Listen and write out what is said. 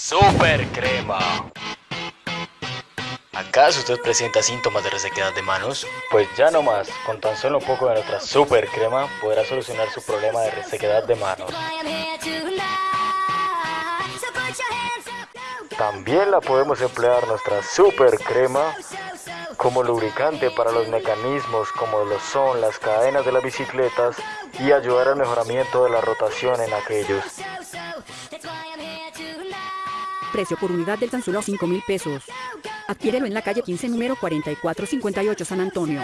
Super Crema. ¿Acaso usted presenta síntomas de resequedad de manos? Pues ya no más, con tan solo un poco de nuestra Super Crema podrá solucionar su problema de resequedad de manos. También la podemos emplear nuestra Super Crema como lubricante para los mecanismos como lo son las cadenas de las bicicletas y ayudar al mejoramiento de la rotación en aquellos. Precio por unidad del tan solo 5 mil pesos. Adquiérelo en la calle 15 número 4458 San Antonio.